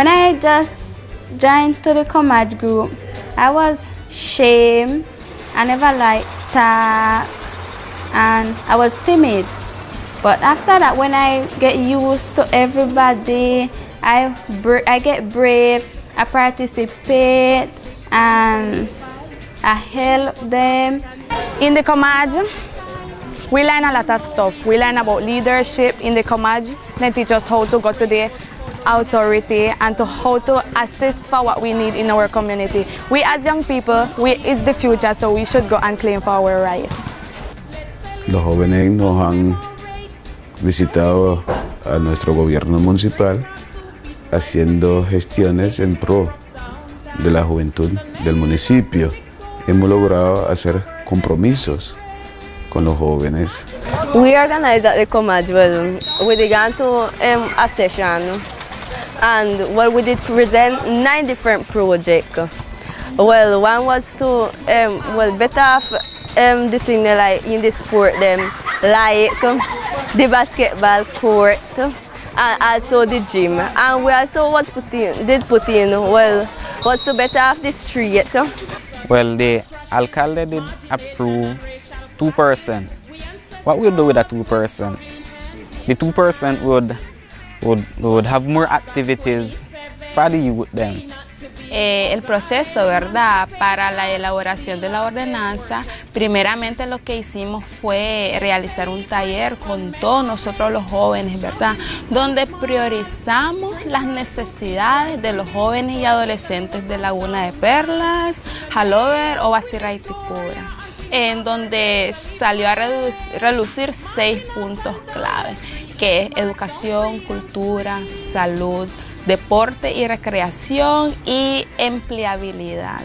When I just joined to the Comage group, I was shame. I never liked that and I was timid. But after that, when I get used to everybody, I, I get brave, I participate, and I help them. In the Comage, we learn a lot of stuff. We learn about leadership in the Comage. They teach us how to go to the authority and to how to assist for what we need in our community. We as young people, we is the future, so we should go and claim for our right. Los jóvenes nos han visitado a nuestro gobierno municipal haciendo gestiones en pro de la juventud del municipio. Hemos logrado hacer compromisos con los jóvenes. We organized at the Comage, well, we began to um, a session and well, we did present nine different projects. Well, one was to, um, well, better off um, the thing like in the sport them, like the basketball court and also the gym. And we also was put in, did put in, well, was to better off the street. Well, the alcalde did approve 2%. What we'll do with that 2%? The 2% would, would, would have more activities. Eh, el proceso, ¿verdad? Para la elaboración de la ordenanza, primeramente lo que hicimos fue realizar un taller con todos nosotros los jóvenes, ¿verdad? Donde priorizamos las necesidades de los jóvenes y adolescentes de Laguna de Perlas, Halover o Basirra en donde salió a relucir seis puntos clave, que es educación, cultura, salud, deporte y recreación y empleabilidad.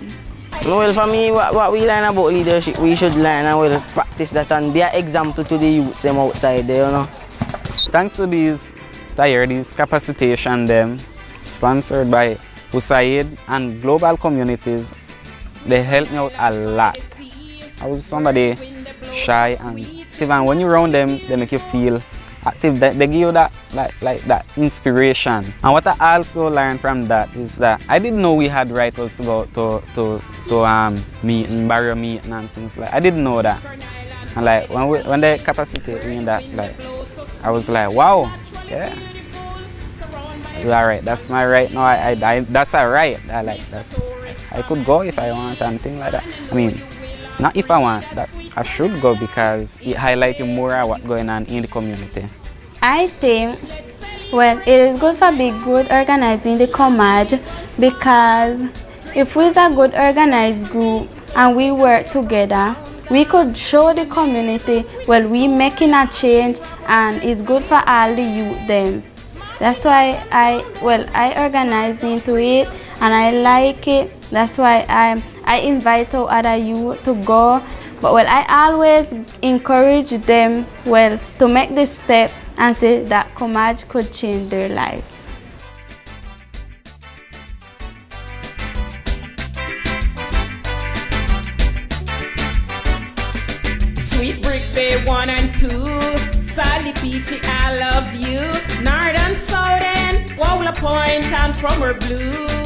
Well, for me, what, what, we learn about leadership, we should learn and we'll practice that and be an example to the youths them outside there, you know. Thanks to these these capacitation them, sponsored by USAID and global communities, they help me out a lot. I was somebody shy and even when you're around them, they make you feel active. They, they give you that like, like that inspiration. And what I also learned from that is that I didn't know we had rituals to go to to to um meeting, barrier meeting and things like I didn't know that. And like when we, when they capacitate me in that like I was like wow, yeah. Alright, that's my right now. I, I, I that's a right. I like that's I could go if I want and things like that. I mean not if I want, that I should go because it highlights more what's going on in the community. I think, well, it is good for be good organizing the Comage because if we're a good organized group and we work together, we could show the community, well, we making a change and it's good for all the youth them. That's why I, well, I organize into it and I like it. That's why I, I invite other youth to go. But well, I always encourage them, well, to make this step and say that Comage could change their life. Sweet Brick Bay 1 and 2, Sally Peachy, I love you, Point and Cromer Blue.